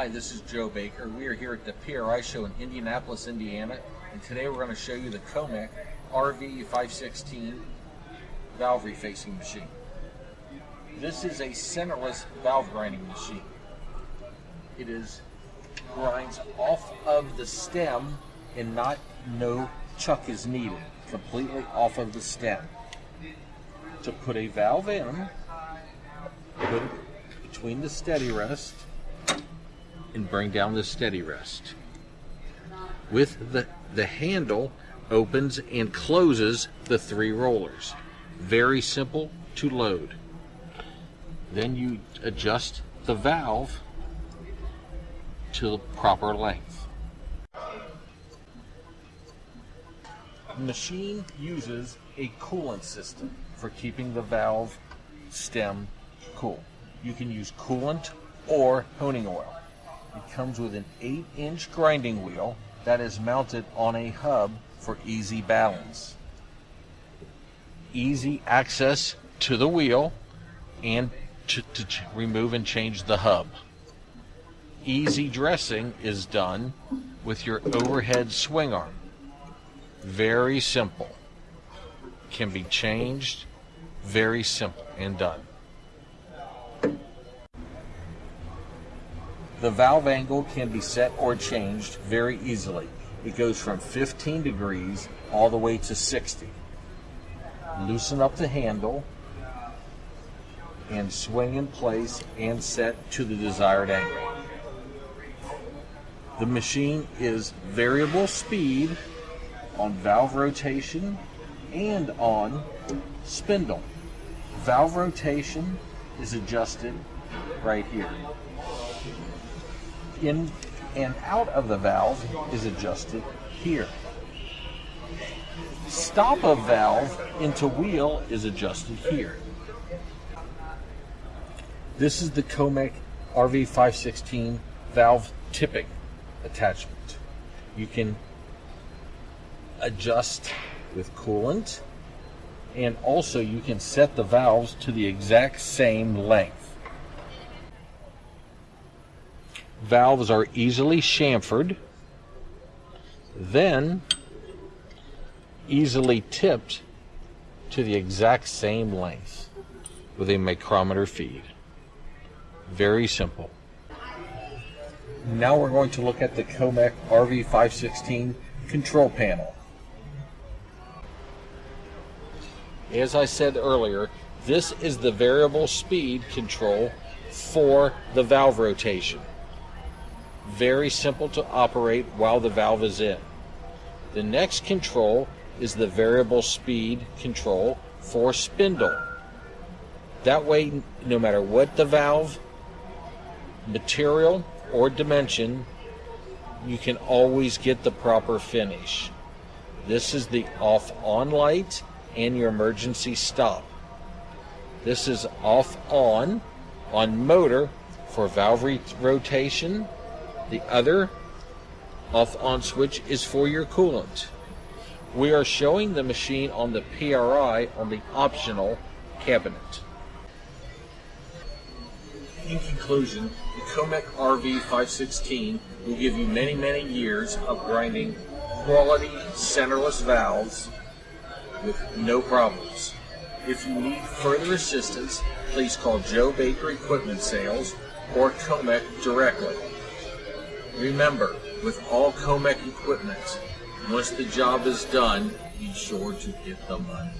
Hi, this is Joe Baker. We are here at the PRI show in Indianapolis, Indiana, and today we're going to show you the Comec RV516 valve refacing machine. This is a centerless valve grinding machine. It is grinds off of the stem and not no chuck is needed, completely off of the stem. To put a valve in, put it between the steady rest and bring down the steady rest. With the, the handle opens and closes the three rollers. Very simple to load. Then you adjust the valve to the proper length. The machine uses a coolant system for keeping the valve stem cool. You can use coolant or honing oil. It comes with an 8 inch grinding wheel that is mounted on a hub for easy balance. Easy access to the wheel and to, to remove and change the hub. Easy dressing is done with your overhead swing arm. Very simple. Can be changed. Very simple and done. The valve angle can be set or changed very easily. It goes from 15 degrees all the way to 60. Loosen up the handle and swing in place and set to the desired angle. The machine is variable speed on valve rotation and on spindle. Valve rotation is adjusted right here in and out of the valve is adjusted here. Stop of valve into wheel is adjusted here. This is the Comec RV516 valve tipping attachment. You can adjust with coolant and also you can set the valves to the exact same length. Valves are easily chamfered, then easily tipped to the exact same length with a micrometer feed. Very simple. Now we're going to look at the Comec RV516 control panel. As I said earlier, this is the variable speed control for the valve rotation. Very simple to operate while the valve is in. The next control is the variable speed control for spindle. That way, no matter what the valve material or dimension, you can always get the proper finish. This is the off on light and your emergency stop. This is off on on motor for valve rotation the other off on switch is for your coolant. We are showing the machine on the PRI on the optional cabinet. In conclusion, the Comec RV516 will give you many, many years of grinding quality centerless valves with no problems. If you need further assistance, please call Joe Baker Equipment Sales or Comec directly. Remember, with all Comec equipment, once the job is done, be sure to get the money.